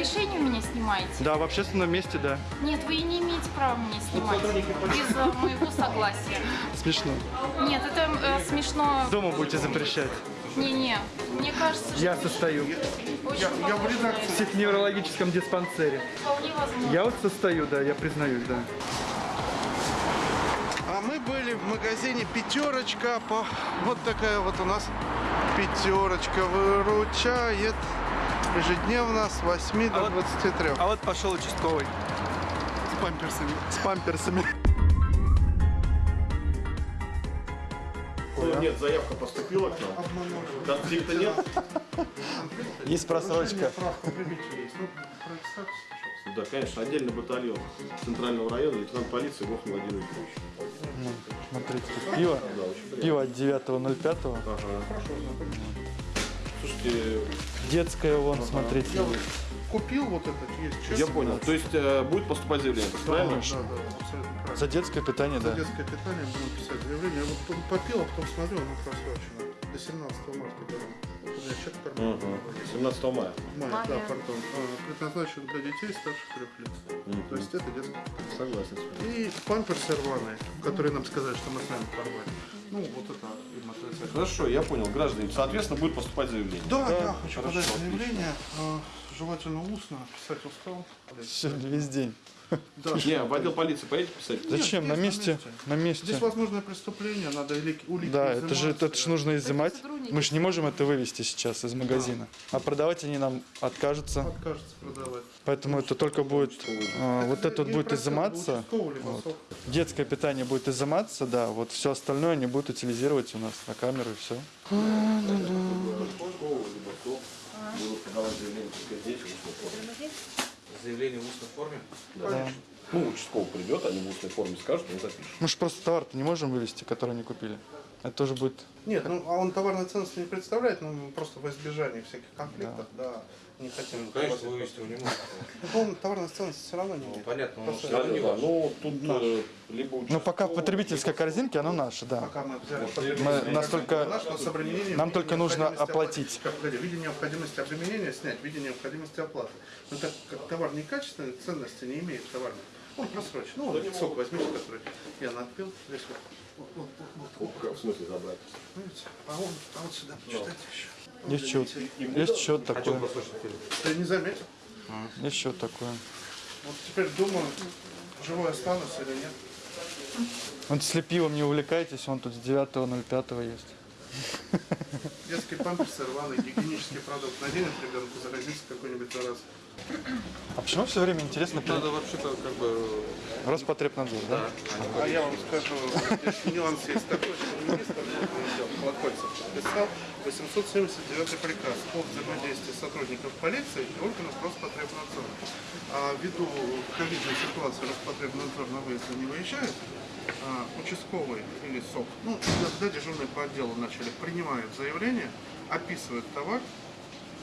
разрешения у меня снимаете? Да, в общественном месте, да. Нет, вы не имеете права меня снимать без э, моего согласия. Смешно. Нет, это э, смешно. Дома будете запрещать. Не-не, мне кажется, что Я состою очень Я в похоже. редакции. в психоневрологическом диспансере. Вполне возможно. Я вот состою, да, я признаюсь, да. А мы были в магазине «Пятерочка». По... Вот такая вот у нас «Пятерочка» выручает ежедневно с 8 до 23. А вот пошел участковый с памперсами. с памперсами. Ну, нет, заявка поступила к нам. Конфликта нет? Есть просрочка. Ну, пожалуйста. Да, конечно, отдельный батальон Центрального района, лейтенант полиции Вов Владимир Викторович. Смотрите, тут пиво. Да. Пиво от 9.05. Ага. Слушайте, Детское вон, смотрите. Я вот купил вот этот, есть чек. я понял. То есть э, будет поступать заявление, правильно? Да, да, абсолютно правильно. За детское питание, За да. детское питание будем писать заявление. Я вот потом попил, а потом смотрю, оно просрочено. До 17 марта берем. У меня чек в кармане. Угу. 17 мая. Мая, Мая. да, пардон. А, Предназначен для детей старше трех лет. То есть это детское питание. Согласен с вами. И памперсы рваные, которые нам сказали, что мы с нами порвали. Ну, вот это отрицательно. Хорошо, я понял, граждане. Соответственно, будет поступать заявление. Да, я хочу Хорошо, подать отлично. заявление. а, Желательно устно, писать устал. Сегодня весь день. Да. Не, в отдел полиции поедете писать? Зачем? На здесь месте. На месте. Здесь возможное преступление, надо улики Да, это же, это же нужно изымать. Мы же не можем это вывести сейчас из магазина. А продавать они нам откажутся. Откажется продавать. Поэтому это только будет, а, вот это вот будет изыматься. сок. Детское питание будет изыматься, да. Вот все остальное они будут утилизировать у нас на камеру и все. Будут подавать заявление только здесь. Заявление в устной форме? Да. Ну, участковый придет, они в устной форме скажут, он запишет. Мы же просто товар-то не можем вывести, который они купили. Это тоже будет... Нет, ну а он товарной ценности не представляет, но мы просто во избежание всяких конфликтов, да, не хотим. Ну, конечно, вывести его не. Ну, Он товарной ценности все равно не Ну, понятно, он все равно не ваш. ну, тут э, либо Но Ну, пока в потребительской корзинке оно наше, да. Пока мы взяли Мы настолько- Наш, но с нам только нужно оплатить. в виде необходимости обременения снять, в виде необходимости оплаты. Но так как товар некачественный, ценности не имеет товар. Он просрочен. Ну, вот сок возьмите, который я надпил. Здесь вот. Вот, вот, вот, вот, В смысле забрать? А, он, а вот сюда почитайте еще. Есть счет. Есть счет А такой. Ты не заметил? Есть счет такой. Вот теперь думаю, живой останусь или нет. Вот если пивом не увлекаетесь, он тут с 9.05 есть. Детские памперсы рваный, гигиенический продукт. Наденет ребенку, заразится какой-нибудь зараз. А почему все время интересно Надо вообще-то как бы... Роспотребнадзор, да? А я вам скажу, нюанс есть такой, что министр Колокольцев подписал 879 приказ о взаимодействии сотрудников полиции и органов Роспотребнадзора. А ввиду ковидной ситуации Роспотребнадзор на выезды не выезжает, а, участковый или СОК, ну, когда дежурные по отделу начали, принимают заявление, описывают товар,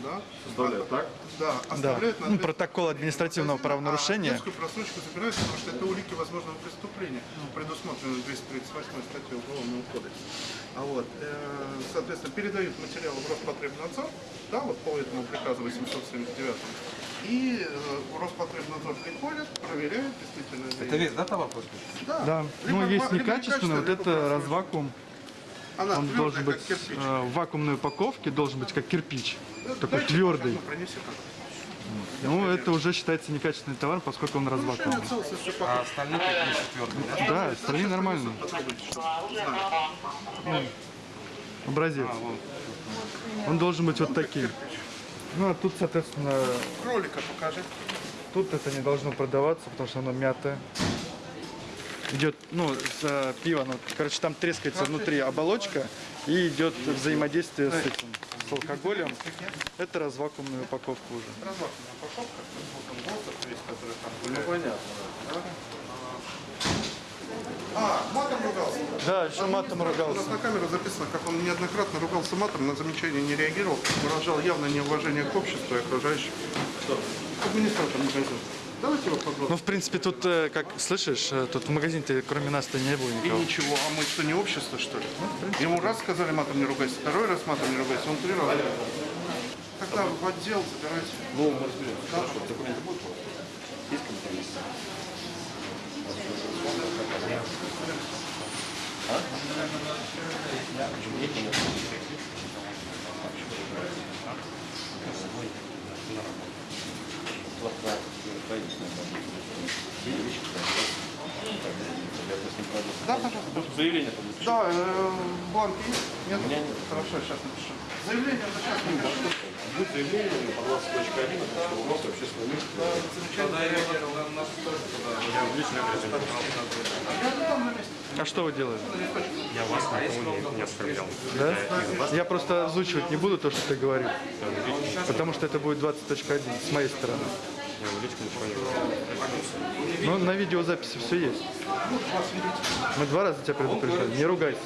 да, Составляют, так? да, Да. оставляют на Ну, ответ- протокол административного правонарушения. а просрочку забирают, потому что это улики возможного преступления, предусмотренные 238 статьей Уголовного кодекса. А вот, э, соответственно, передают материалы в Роспотребнадзор, да, вот по этому приказу 879 и э, Роспотребнадзор приходит, проверяет действительно. Это весь, да, товар просто? Да. Да. Либо Ну, либо некачественный, вот это развакуум. Она Он твердая, должен быть кирпич. э, в вакуумной упаковке, должен быть как кирпич. Такой Дайте, твердый. ну. Ну, это уже считается некачественный товар, поскольку он развакуум. Нарушение целостности А остальные такие четвертые, да? Да, остальные знать. Образец. Он должен быть вот таким. Ну, а тут, соответственно, Кролика покажи. тут это не должно продаваться, потому что оно мятое. Идет, ну, с, э, пиво, ну, короче, там трескается внутри оболочка и идет взаимодействие с этим, с алкоголем. Это развакуумная упаковка уже. Развакуумная упаковка. Вот он воздух весь, который там Ну, понятно. А, матом ругался. Да, еще матом У нас ругался. на камеру записано, как он неоднократно ругался матом, на замечание не реагировал, выражал явное неуважение к обществу и окружающим. Администратор магазина. Давайте его попробуем. Ну, в принципе, тут, э, как слышишь, э, тут в магазине-то кроме нас-то не было И никого. ничего, а мы что, не общество, что ли? Ему раз сказали матом не ругайся, второй раз матом не ругайся, он три раза. Тогда в отдел забирайте. Ну, мы разберемся. Хорошо. Документы будут у вас? Есть компромисс? А? И Я. Да, пожалуйста. Заявление там Да, э, бланк есть? Нет? меня нет. Хорошо, сейчас напишу. Заявление это сейчас напишу. Будет заявление по 20.1, это что у нас общественное место. А что вы делаете? Я вас никого не, не оскорблял. Да? Я просто озвучивать не буду то, что ты говорил. Потому что это будет 20.1 с моей стороны. Я в личку ничего не говорил. Ну, на видеозаписи все есть. Мы два раза тебя предупреждали. Не ругайся.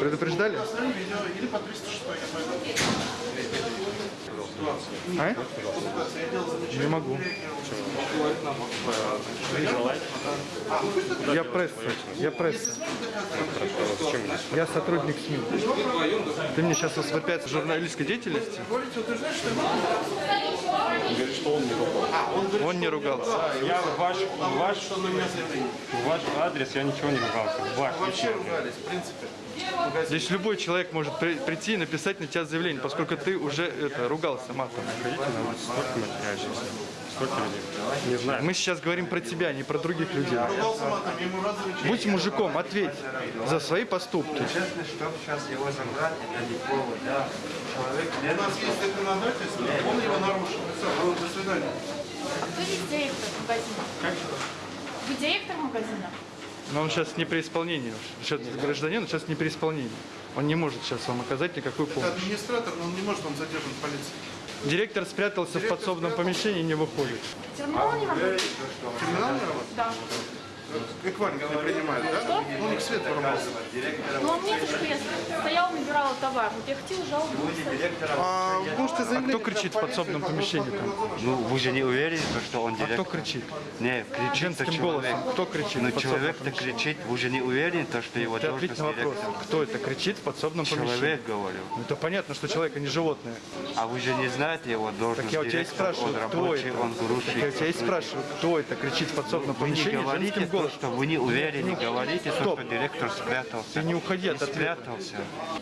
Предупреждали? А? Не могу. Я пресса. Я пресса. Я сотрудник СМИ. Ты мне сейчас воспрепятствуешь журналистской деятельности? Говорит, что он не ругал. Он не ругался. Я ваш, ваш, ваш адрес, я ничего не ругался. Ваш Вообще ругались, в принципе. Здесь любой человек может при- прийти и написать на тебя заявление, поскольку ты уже это ругался матом. Столько. Столько людей. Не знаю. Мы сейчас говорим про тебя, не про других людей. Будь мужиком, ответь за свои поступки. Честно, чтобы сейчас его забрать, это не повод, да. Человек У нас есть законодательство, он его нарушил. Все, до свидания. А кто здесь директор магазина? Вы директор магазина? Но он сейчас не при исполнении. Сейчас гражданин, он сейчас не при исполнении. Он не может сейчас вам оказать никакую Это помощь. администратор, но он не может, он задержан полицией. Директор спрятался в подсобном помещении и не выходит. Терминал не работает? Терминал не работает? Да. Эквайринг не принимает, да? Ну, у них свет порвался. Ну, мне же я стояла, набирала товар. Вот я хотела жалобу. А А кто кричит в подсобном помещении там? Ну, вы же не уверены, то, что он А кто директор? кричит? Не, кричит Женским человек. Кто кричит Ну, подсобном человек-то кричит, вы же не уверены, то, что его Ты должность ответь на вопрос. директор? Кто это кричит в подсобном помещении? Человек, говорю. Ну, это понятно, что человек, а не животное. А вы же не знаете его должность Так я у тебя и директор, спрашиваю, он кто рабочий, это? он Так я у тебя и грузчик. спрашиваю, кто это кричит в подсобном Вы не помещении говорите женским то, что вы не уверены, говорите Стоп. что директор спрятался. Ты не уходи от ответа. спрятался.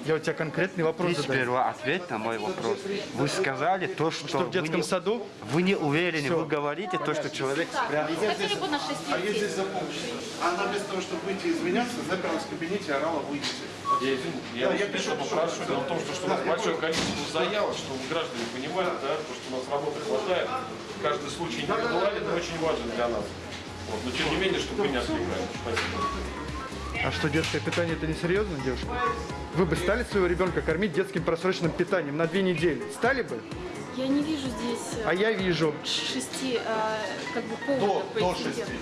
Я у тебя конкретный вопрос Ты задаю. сперва ответь на мой вопрос. Вы сказали то, что, Что в детском не- саду? Вы не уверены, вы говорите то, что человек спрятался. Хотели бы на 6 А я здесь за полчаса. Она вместо того, чтобы выйти и извиняться, заперлась в кабинете орала «выйдите». Я извините, я, Да, я пишу, попрошу. Дело в том, что, что у нас Да, большое понял. количество заявок, что граждане понимают, да, то, что у нас работы хватает. Каждый случай индивидуален и очень важен для нас. Вот. Но тем не менее, чтобы вы не. Спасибо. А что, детское питание это не серьезно, девушка? Вы бы стали своего ребенка кормить детским просроченным питанием на две недели? Стали бы? Я не вижу здесь э, А я вижу. шести э, как бы поводов по инциденту.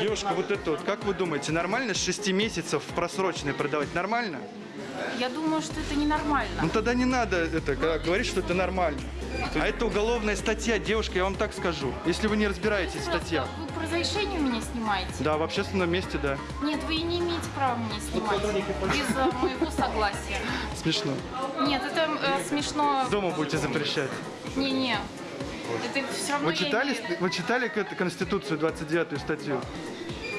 Девушка, вот это вот, как вы думаете, нормально с 6 месяцев в продавать? Нормально? Я думаю, что это ненормально. Ну тогда не надо это когда говорить, что это нормально. А это уголовная статья, девушка, я вам так скажу. Если вы не разбираетесь в статьях. Вы по разрешению меня снимаете? Да, в общественном месте, да. Нет, вы не имеете права меня снимать без э, моего согласия. Смешно. Нет, это э, смешно. Дома будете запрещать. Не-не. Это все равно Вы читали, имею- вы читали Конституцию 29 статью?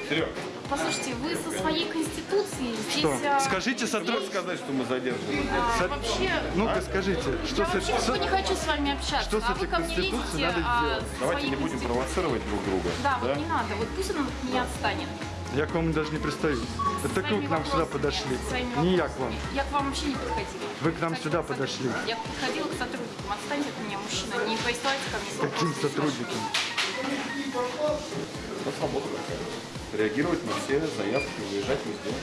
Серег, Послушайте, вы со своей конституцией здесь... Что? а, Скажите сотрудник. сказать, что мы задерживаем. а, со- Вообще, Ну-ка скажите, что я с, вообще с- не хочу с вами общаться. что с а вы этой ко мне Конституцией лезете, надо а, сделать? со Давайте своей не будем конституцией. провоцировать друг друга. Да, вот не надо. Вот пусть он от меня отстанет. Я к вам даже не пристаю. Это вы Своими к нам сюда подошли. Не я к вам. Я к вам вообще не подходила. Вы к нам сюда к подошли. сотрудникам. Я подходила к сотрудникам. Отстаньте от меня, мужчина. Не присылайте ко мне с Каким вопросами. сотрудником? Реагировать на все заявки, выезжать везде.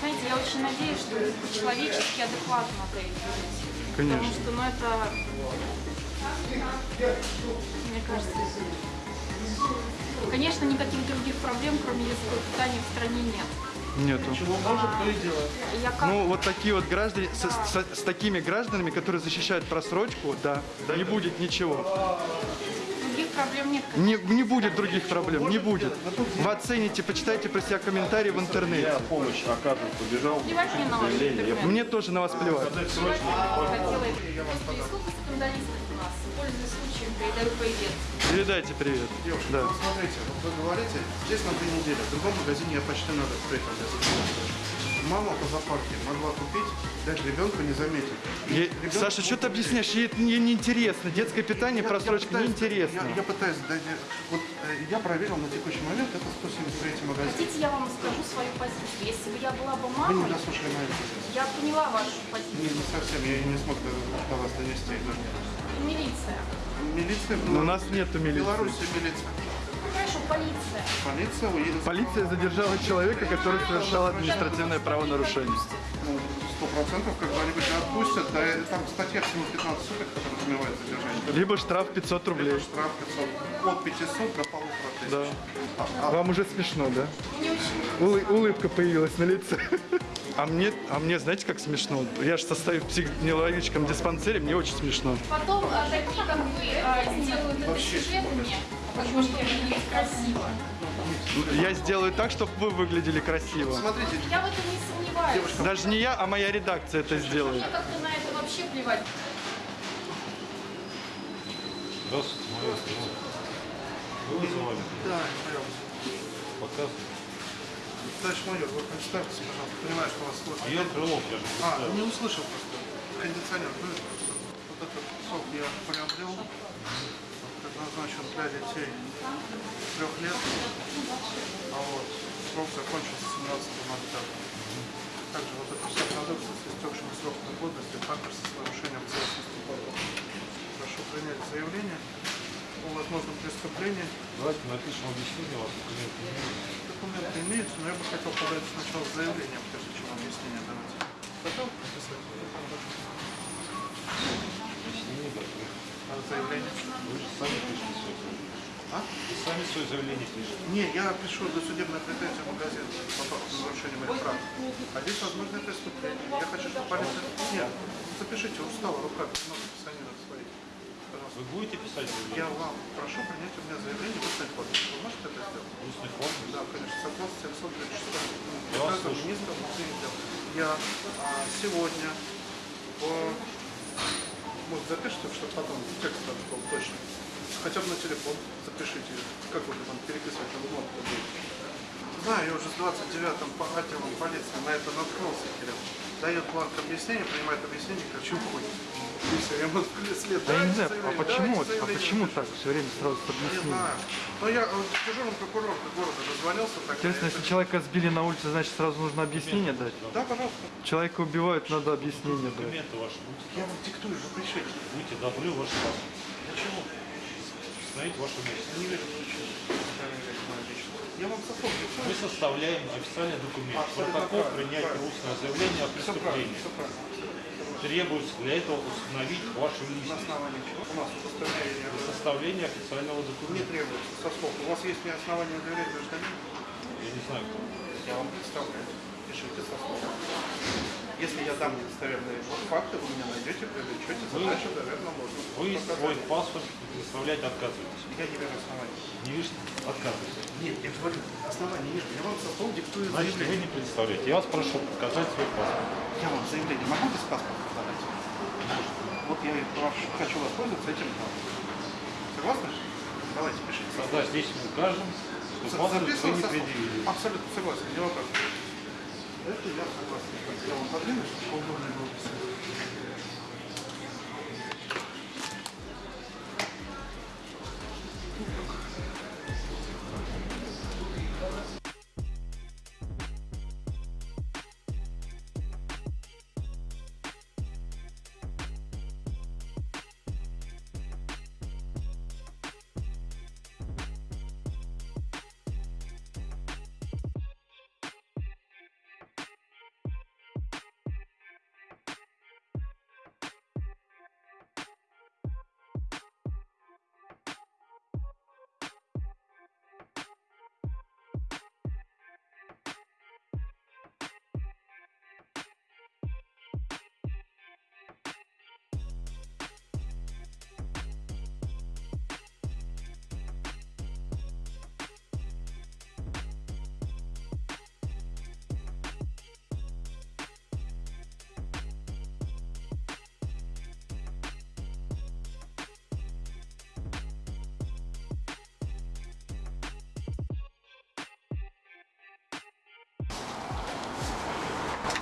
Знаете, я очень надеюсь, что вы по-человечески адекватно отреагируете. Потому Конечно. что, ну, это... Мне кажется... Конечно, никаких других проблем, кроме детского питания, в стране нет. Нету. Я как... Ну, вот такие вот граждане, с, с- с такими гражданами, которые защищают просрочку, да, не будет ничего. Проблем нет. Не, не будет других проблем, не будет. Вы оцените, почитайте про себя комментарии в Я интернете. помощь оказывать побежал. Плевать мне на интернет. Мне тоже на вас плевать. Плевать мне на вас сколько скандалистов у нас, пользуясь случаем, Передаю привет. Передайте привет. Девушка, Да. ну, смотрите, вот вы говорите, здесь на две недели, в другом магазине я почти надо приехал. Я. Мама по зоопарке могла купить, дать ребенку не заметить. Ребенку Саша, что ты объясняешь? Ей это не- неинтересно. Детское питание, Я- я просрочка пытаюсь- неинтересно. Я, я пытаюсь, дать- вот э, я проверил на текущий момент, это 173 магазин. Хотите, я вам скажу свою позицию? Если бы я была бы Вы не мамой, дослушали мою позицию. я поняла вашу Не, позицию. не совсем, я не смог до, до вас донести. Милиция. Милиция Но у нас нету В милиции. Беларуси милиция. Хорошо, полиция. Полиция уедет. Полиция задержала человека, который совершал административное правонарушение. Ну, сто процентов, когда они тебя отпустят, да, там статья всего 15 суток, которая подразумевает задержание. Либо штраф 500 рублей. Штраф 500, от 500 до полутора тысяч. Да. А, а Вам уже смешно, да? Не очень. Улы- улыбка появилась на лице. А мне, а мне, знаете, как смешно? Я же состою в психоневрологическом диспансере, мне очень смешно. Потом а, такие, как вы, а, сделают это сюжетами, потому что выглядит красиво. Я сделаю так, чтобы вы выглядели красиво. смотрите, Я в этом не сомневаюсь. Даже не я, а моя редакция это сделает. Мне как-то на это вообще плевать. Здравствуйте, моя. Вы вызывали? да, пожалуйста. Показывайте. Товарищ майор, вы представьтесь, пожалуйста, понимаю, что вас слышно. Я Крылов, я же А, не услышал просто. Кондиционер. Ну, Вот этот сок я приобрел. Предназначен для детей трех лет. А вот срок закончился 17 ноября. Также вот это все продукты с истекшим сроком годности, также с нарушением целостности продукта. Прошу принять заявление о возможном преступлении. Давайте напишем объяснение, у вас документы имеются. Документы имеются, но я бы хотел подать сначала заявление, прежде чем объяснение давать. Готов написать? Объяснение готовы. А заявление? Вы же сами пишете свое заявление. А? Вы сами свое заявление пишете. Не, я пишу досудебное претензию в магазин по факту нарушения моих прав. А здесь возможное преступление. Я хочу, чтобы полиция... Нет, запишите, устала рука, много писанина своих. Пожалуйста. Вы будете писать Я заявление? вам прошу принять у меня заявление в устной форме. Вы можете это сделать? В устной форме? Да, конечно, согласно 736 Я вас приказу министра внутренних дел. Я а, сегодня по... Может, запишите, чтобы потом текст там был точно. Хотя бы на телефон запишите, как вы там переписывать на бумагу будете. Знаю, я уже с 29-м по отделом полиции на это наткнулся, Кирилл. Дает бланк объяснения, принимает объяснение, чё хуй. И все, я ему след. Да я не знаю, а почему, а почему так все время сразу с Не объяснением? знаю. Но я дежурному прокурору города дозвонился. Так Интересно, если человека сбили на улице, значит сразу нужно объяснение дать? Да, пожалуйста. Человека убивают, надо объяснение дать. Документы ваши? Я вам диктую, вы пишите. Будете, давлю ваш паспорт. Установите вашу место. Не вижу причин. Я вам со слов диктую. Мы составляем официальный документ. Абсолютно Протокол принятия устного заявления о Все правильно, преступлении. все правильно. Требуется для этого установить вашу На личность. основании чего? У нас удостоверение Составление официального не документа. требуется со слов. У вас есть основания доверять гражданину? Я не знаю, кто. Я вам представляю. Пишите со слов. Если я дам недостоверные факты, вы меня найдете, привлечете, Вы- задачу, наверное, можно. Вы Показать. свой паспорт предоставлять отказываетесь. Я не вижу оснований. Не видите? Отказываетесь. Нет, я говорю, оснований нет. Я вам со слов диктую Значит, вы заявление. не предоставляете. Я вас прошу показать свой паспорт. Я вам заявление могу без паспорта подать? Вот я прошу- хочу воспользоваться этим правом. Согласны? Давайте, пишите. Тогда здесь мы укажем, что паспорт вы не предъявили. Абсолютно согласен, не вопрос. Это я согласен. Я вам подвину, чтобы поудобнее было писать.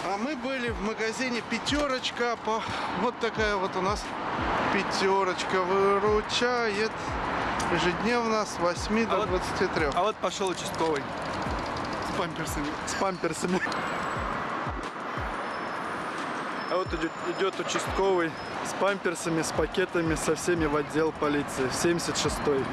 А мы были в магазине «Пятерочка». По... Вот такая вот у нас «Пятерочка» выручает ежедневно с 8 до 23. А вот пошел участковый. С памперсами. С памперсами. А вот идет, идет участковый с памперсами, с пакетами, со всеми в отдел полиции. 76-й.